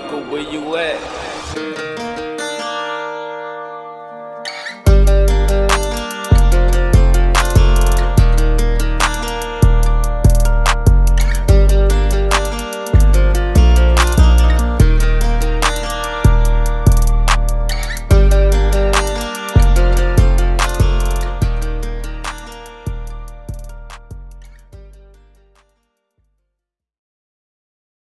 local where you at.